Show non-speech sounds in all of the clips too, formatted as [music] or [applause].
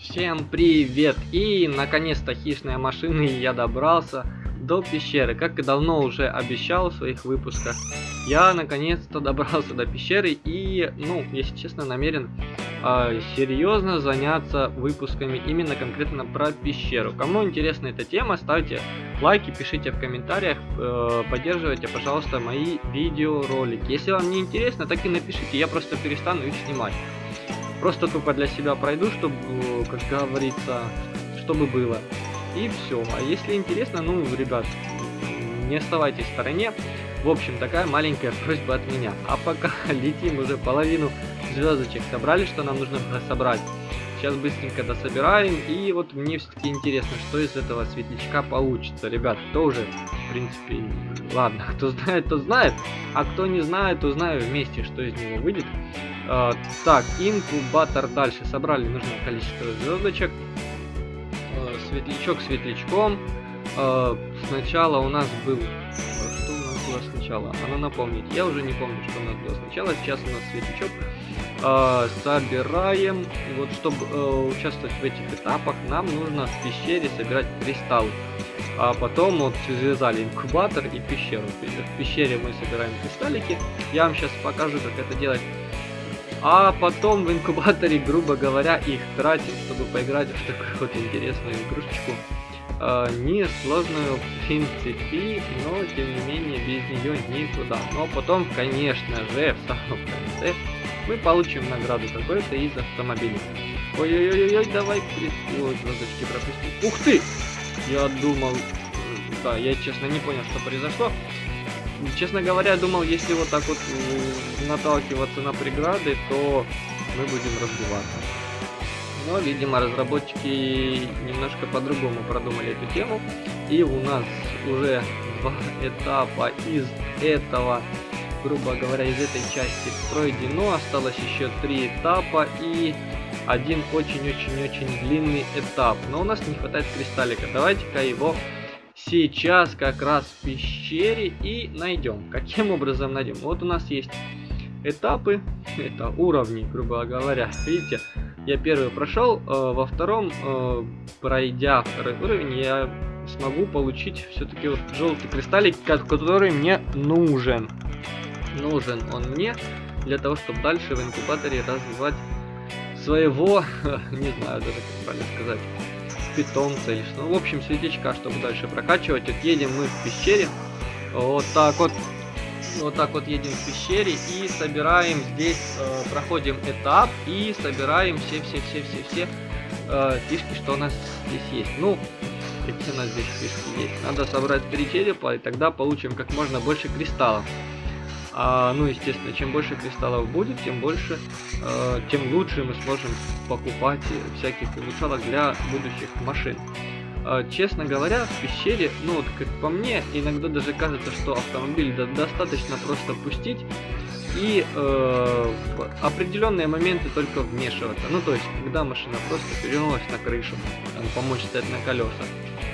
Всем привет! И наконец-то хищные машины я добрался до пещеры. Как и давно уже обещал в своих выпусках, я наконец-то добрался до пещеры и, ну, если честно, намерен э, серьезно заняться выпусками именно конкретно про пещеру. Кому интересна эта тема, ставьте лайки, пишите в комментариях, э, поддерживайте, пожалуйста, мои видеоролики. Если вам не интересно, так и напишите, я просто перестану их снимать. Просто тупо для себя пройду, чтобы, как говорится, чтобы было. И все. А если интересно, ну, ребят, не оставайтесь в стороне. В общем, такая маленькая просьба от меня. А пока [laughs] летим уже половину звездочек собрали, что нам нужно собрать. Сейчас быстренько дособираем. И вот мне все-таки интересно, что из этого светлячка получится. Ребят, кто уже, в принципе, ладно, кто знает, то знает. А кто не знает, то знаю вместе, что из него выйдет. А, так, инкубатор дальше. Собрали нужное количество звездочек. А, светлячок светлячком. А, сначала у нас был... Что у нас было сначала? Она напомнить. Я уже не помню, что у нас было сначала. Сейчас у нас светлячок. Собираем. Вот, чтобы э, участвовать в этих этапах, нам нужно в пещере собирать кристаллы. А потом вот связали инкубатор и пещеру. В пещере мы собираем кристаллики. Я вам сейчас покажу, как это делать а потом в инкубаторе, грубо говоря, их тратим, чтобы поиграть в такую вот интересную игрушечку. Э, несложную в принципе, но тем не менее без нее никуда. Но потом, конечно же, в самом конце мы получим награду какой-то из автомобилей. Ой-ой-ой, давай, ой, звездочки пропустим. Ух ты! Я думал, да, я честно не понял, что произошло. Честно говоря, думал, если вот так вот наталкиваться на преграды, то мы будем разбиваться. Но, видимо, разработчики немножко по-другому продумали эту тему. И у нас уже два [laughs] этапа из этого, грубо говоря, из этой части пройдено. Осталось еще три этапа и один очень-очень-очень длинный этап. Но у нас не хватает кристаллика. Давайте-ка его сейчас как раз в пещере и найдем. Каким образом найдем? Вот у нас есть этапы, это уровни, грубо говоря. Видите, я первый прошел, э, во втором, э, пройдя второй уровень, я смогу получить все-таки вот желтый кристаллик, который мне нужен. Нужен он мне для того, чтобы дальше в инкубаторе развивать своего, [laughs] не знаю даже как правильно сказать, питомца или что. Ну, в общем, светлячка, чтобы дальше прокачивать. Вот едем мы в пещере. Вот так вот. Вот так вот едем в пещере и собираем здесь, э, проходим этап и собираем все-все-все-все-все э, фишки, что у нас здесь есть. Ну, какие у нас здесь фишки есть. Надо собрать три черепа, и тогда получим как можно больше кристаллов. А, ну, естественно, чем больше кристаллов будет, тем больше, э, тем лучше мы сможем покупать всяких улучшалок для будущих машин. Э, честно говоря, в пещере, ну вот как по мне, иногда даже кажется, что автомобиль достаточно просто пустить и э, в определенные моменты только вмешиваться. Ну, то есть, когда машина просто перевернулась на крышу, там, помочь стать на колеса.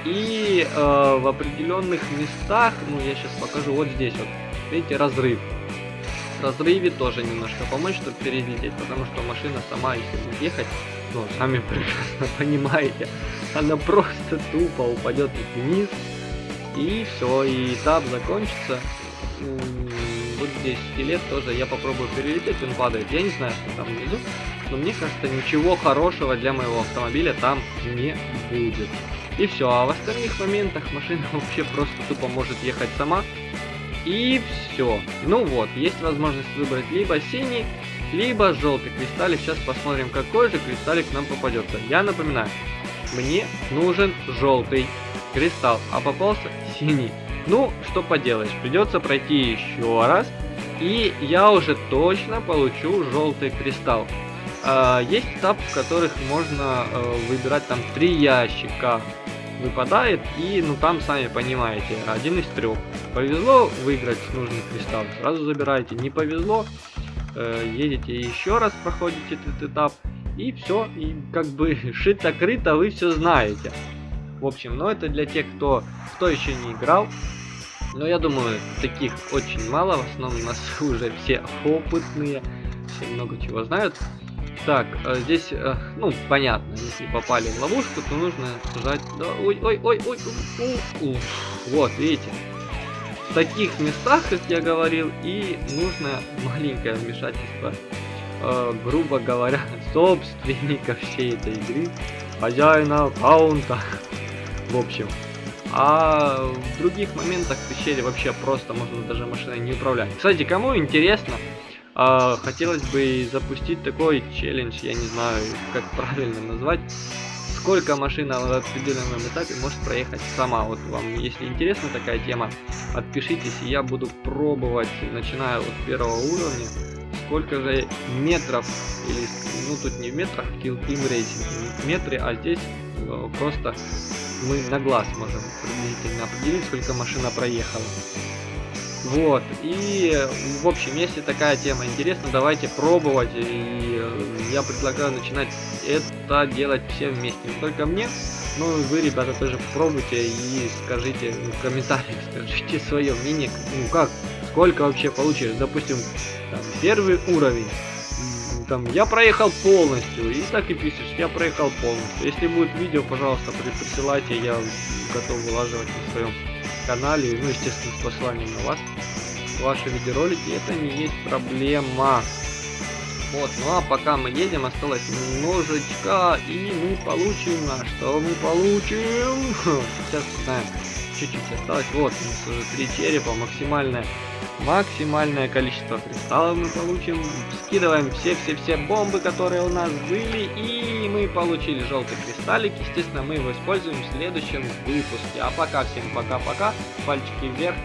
И э, в определенных местах, ну, я сейчас покажу, вот здесь вот, видите, разрыв разрыве тоже немножко помочь, чтобы перелететь, потому что машина сама, если будет ехать, ну, сами [laughs] прекрасно понимаете, она просто тупо упадет вниз, и все, и этап закончится. Вот здесь скелет тоже, я попробую перелететь, он падает, я не знаю, что там внизу, но мне кажется, ничего хорошего для моего автомобиля там не будет. И все, а в остальных моментах машина [laughs] вообще просто тупо может ехать сама, и все. Ну вот, есть возможность выбрать либо синий, либо желтый кристаллик. Сейчас посмотрим, какой же кристаллик нам попадется. Я напоминаю, мне нужен желтый кристалл, а попался синий. Ну, что поделаешь, придется пройти еще раз, и я уже точно получу желтый кристалл. А, есть этап, в которых можно э, выбирать там три ящика выпадает, и ну там сами понимаете, один из трех. Повезло выиграть нужный кристалл, сразу забираете. Не повезло, э, едете еще раз, проходите этот этап, и все, и как бы [laughs] шито-крыто вы все знаете. В общем, но это для тех, кто, кто еще не играл. Но я думаю, таких очень мало, в основном у нас [laughs] уже все опытные, все много чего знают. Так, э, здесь, э, ну, понятно, если попали в ловушку, то нужно ой, ой, ой, ой, ой, ой. Вот, видите. В таких местах, как я говорил, и нужно маленькое вмешательство, э, грубо говоря, [laughs] собственника всей этой игры, хозяина аккаунта. [laughs] В общем, а в других моментах в пещере вообще просто можно даже машиной не управлять. Кстати, кому интересно, а, хотелось бы запустить такой челлендж, я не знаю, как правильно назвать. Сколько машина в определенном этапе может проехать сама. Вот вам, если интересна такая тема, отпишитесь, и я буду пробовать, начиная от первого уровня, сколько же метров, или, ну тут не в метрах, Kill Team Racing, метры, а здесь э, просто мы на глаз можем приблизительно определить, сколько машина проехала. Вот, и в общем, если такая тема интересна, давайте пробовать, и я предлагаю начинать это делать все вместе, не только мне, но и вы, ребята, тоже попробуйте и скажите в комментариях, [laughs] скажите свое мнение, ну как, сколько вообще получилось, допустим, там, первый уровень, там, я проехал полностью, и так и пишешь, я проехал полностью, если будет видео, пожалуйста, присылайте, я готов вылаживать на своем канале, ну, естественно, с посланием на вас, ваши видеоролики, это не есть проблема. Вот, ну а пока мы едем, осталось немножечко, и мы получим, на что мы получим? [laughs] Сейчас знаем, чуть-чуть осталось, вот, у нас уже три черепа, максимальное, максимальное количество кристаллов мы получим, скидываем все-все-все бомбы, которые у нас были, и мы получили желтый кристаллик, естественно, мы его используем в следующем выпуске. А пока всем пока-пока, пальчики вверх,